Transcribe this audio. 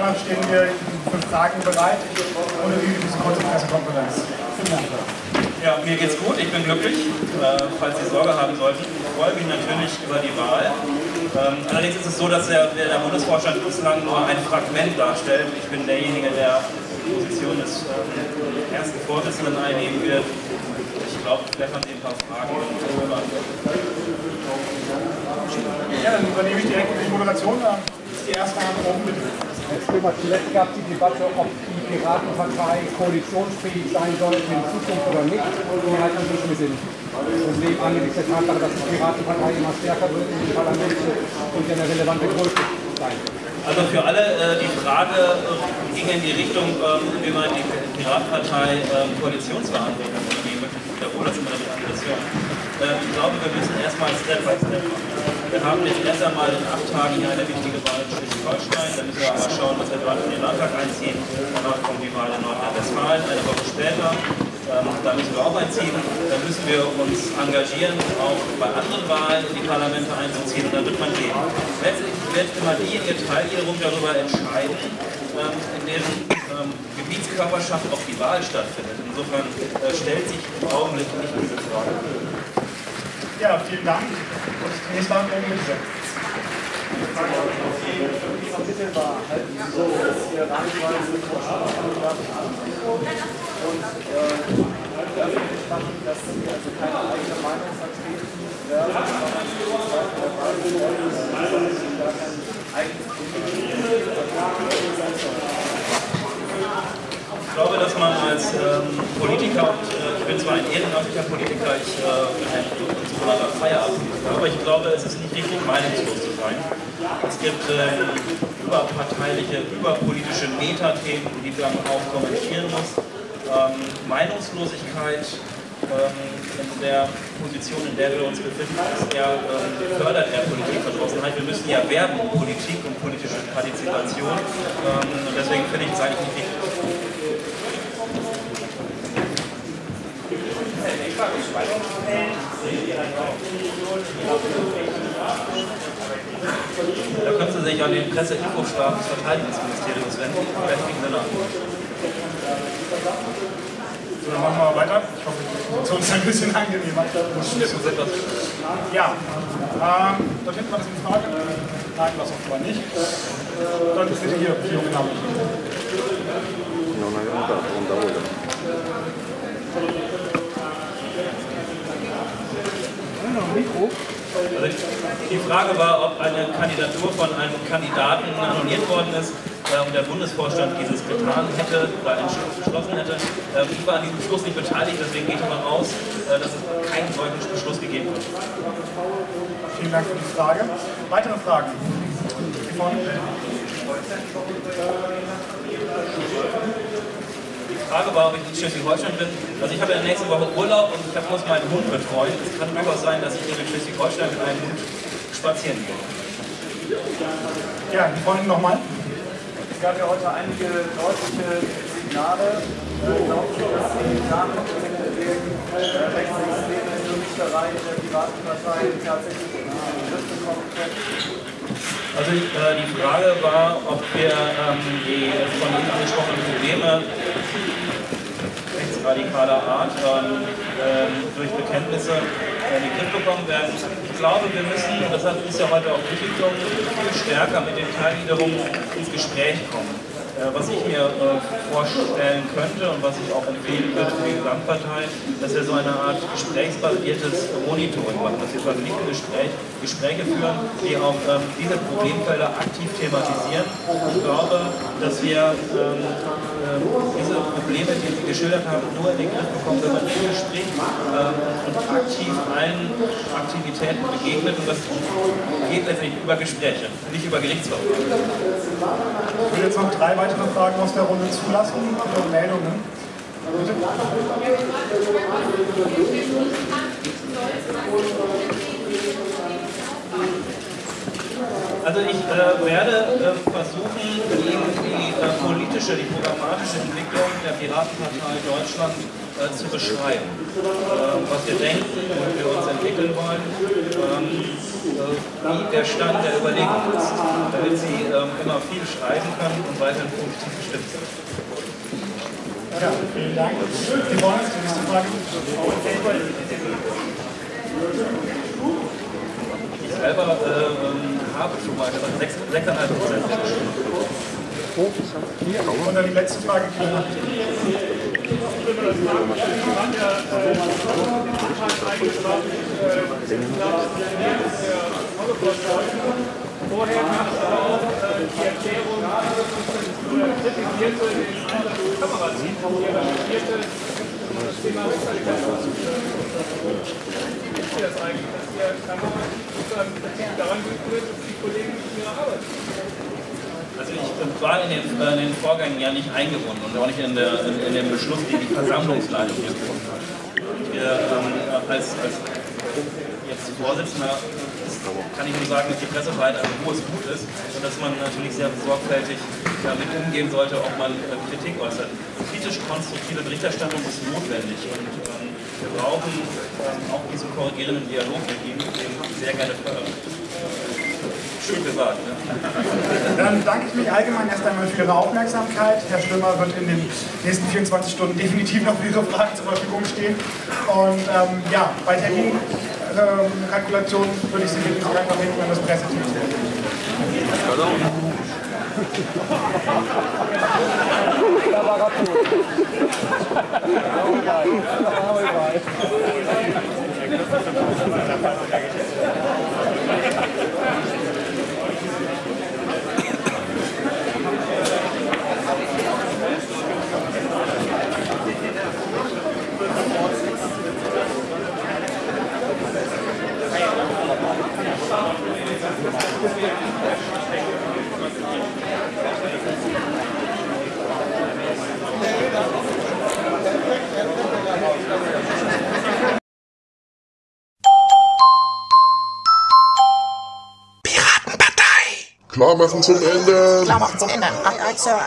dann stehen wir für Fragen bereit ohne diese kurze Pressekonferenz. Ja, mir geht's gut, ich bin glücklich. Äh, falls Sie Sorge haben sollten, ich freue mich natürlich über die Wahl. Ähm, allerdings ist es so, dass der, der Bundesvorstand bislang nur ein Fragment darstellt. Ich bin derjenige, der die Position des äh, ersten Vorsitzenden einnehmen wird. Ich glaube, vielleicht haben Sie ein paar Fragen. Ja, dann übernehme ich direkt die Moderation. Die erste Hand oben bitte. Zuletzt gab es die Debatte, ob die Piratenpartei koalitionsfähig sein sollte in Zukunft oder nicht. Die halten sich ein bisschen Problem angesichts der Tatsache, dass die Piratenpartei immer stärker wird in den Parlamenten und eine relevante Größe sein wird. Also für alle äh, die Frage äh, ging in die Richtung, ähm, wie man die Piratenpartei ähm, Koalitionsverhandlungen übernehmen möchte. Ich wiederhole das immer mit Aggression. Äh, ich glaube, wir müssen erstmal Step by Step machen. Wir haben jetzt erst einmal in acht Tagen hier eine wichtige Wahl in Schleswig-Holstein. Da müssen wir aber schauen, was wir dort in den Landtag einziehen. Danach kommt die Wahl in Nordrhein-Westfalen, eine Woche später. Ähm, da müssen wir auch einziehen. Da müssen wir uns engagieren, auch bei anderen Wahlen in die Parlamente einzuziehen. Und dann wird man sehen. Letztlich wird immer diejenige Teil wiederum darüber entscheiden, ähm, in deren ähm, Gebietskörperschaft auch die Wahl stattfindet. Insofern äh, stellt sich im Augenblick nicht diese Frage. Ja, vielen Dank. Und bitte. Unmittelbar halten Sie so, dass hier reihenweise Vorschlagkandidaten und äh, machen, dass Sie also keine eigene Meinung vertreten werden, sondern der Wahl sind, gar kein eigenes ich glaube, dass man als ähm, Politiker, und äh, ich bin zwar ein ehrenamtlicher Politiker, ich äh, bin ein sogenannter Feierabend, aber ich glaube, es ist nicht richtig, meinungslos zu sein. Es gibt äh, überparteiliche, überpolitische Metathemen, die man auch kommentieren muss. Ähm, Meinungslosigkeit ähm, in der Position, in der wir uns befinden, ist eher, ähm, fördert eher Politikverdrossenheit. Wir müssen ja werben um Politik und politische Partizipation. Ähm, und deswegen finde ich es eigentlich nicht richtig. Da können Sie sich an den Presseinfostab des Verteidigungsministeriums wenden. Besten Sinne. So, dann machen wir weiter. Ich hoffe, die Position ist ein bisschen angenehmer. Ja, ähm, dort hinten war das eine Frage. Nein, das offenbar nicht. Dann bitte hier, die junge Dame. Non avevamo dato un lavoro. Mikro. Also die Frage war, ob eine Kandidatur von einem Kandidaten annulliert worden ist und der Bundesvorstand dieses getan hätte oder beschlossen hätte. Äh, ich war an diesem Beschluss nicht beteiligt, deswegen gehe ich davon aus, äh, dass es keinen solchen Beschluss gegeben hat. Vielen Dank für die Frage. Weitere Fragen? Von Die Frage war, ob ich in Schleswig-Holstein bin. Also ich habe in der nächsten Woche Urlaub und ich muss meinen Hund betreuen. Es kann durchaus sein, dass ich in Schleswig-Holstein mit einem Hund spazieren gehe. ja, die Freundin nochmal. Es gab ja heute einige deutliche Signale. Glauben Sie, dass die Nachrichten gegen rechtsextreme Islamisterei in der Piratenpartei tatsächlich in den Griff bekommen können? Also äh, die Frage war, ob wir ähm, die von Ihnen angesprochenen Probleme rechtsradikaler Art ähm, ähm, durch Bekenntnisse in den Griff bekommen werden. Ich glaube, wir müssen, und das ist ja heute auch Entwicklung, viel stärker mit den Teilen wiederum ins Gespräch kommen. Äh, was ich mir äh, vorstellen könnte und was ich auch empfehlen würde für die Gesamtpartei, dass wir so eine Art gesprächsbasiertes Monitoring machen, dass wir verglichte Gespräch, Gespräche führen, die auch ähm, diese Problemfelder aktiv thematisieren. Ich glaube, dass wir ähm, ähm, diese Probleme, die Sie geschildert haben, nur in den Griff bekommen, wenn man im Gespräch ähm, und aktiv allen Aktivitäten begegnet und das geht letztendlich über Gespräche, nicht über Gerichtsverfahren. Ich will jetzt noch drei weitere Fragen aus der Runde zulassen. Und Meldungen. Bitte. Also ich äh, werde äh, versuchen, gegen die äh, politisch politische, die programmatische Entwicklung der Piratenpartei Deutschland äh, zu beschreiben. Äh, was wir denken, wo wir uns entwickeln wollen, ähm, äh, wie der Stand der Überlegung ist, damit Sie ähm, immer viel schreiben können und weiterhin positiv bestimmt sind. Ja, vielen Dank. Sie wollen uns die nächste Frage? Ich selber äh, habe mal gesagt, 6,5 Prozent. Und dann die letzte Frage. Vorher gab es auch äh, die Erklärung, kritisierte den Einsatz des Kamerateams, die argumentierte, das Thema Wechselqualität Ist das eigentlich, dass der Kamera daran geführt, dass die Kollegen in ihrer Arbeit Also ich war in den, äh, in den Vorgängen ja nicht eingebunden und auch nicht in, der, in, in dem Beschluss, den die Versammlungsleitung hier gefunden hat. Wir, ähm, als, als jetzt Vorsitzender kann ich nur sagen, dass die Pressefreiheit ein hohes Gut ist und dass man natürlich sehr sorgfältig damit umgehen sollte, ob man äh, Kritik äußert. Kritisch-konstruktive Berichterstattung ist notwendig und ähm, wir brauchen ähm, auch diesen korrigierenden Dialog mit Ihnen, den ich sehr gerne fördern. Schön gesagt. Ne? Dann danke ich mich allgemein erst einmal für Ihre Aufmerksamkeit. Herr Stürmer wird in den nächsten 24 Stunden definitiv noch für Ihre Fragen zur Verfügung stehen. Und ähm, ja, bei Terminkalkulationen ähm, würde ich Sie bitten, sich einfach hinten an das Presseteam zu wenden. Da war er tot. Klar machen zum Ende. Klar machen zum Ende. Aye, Sir.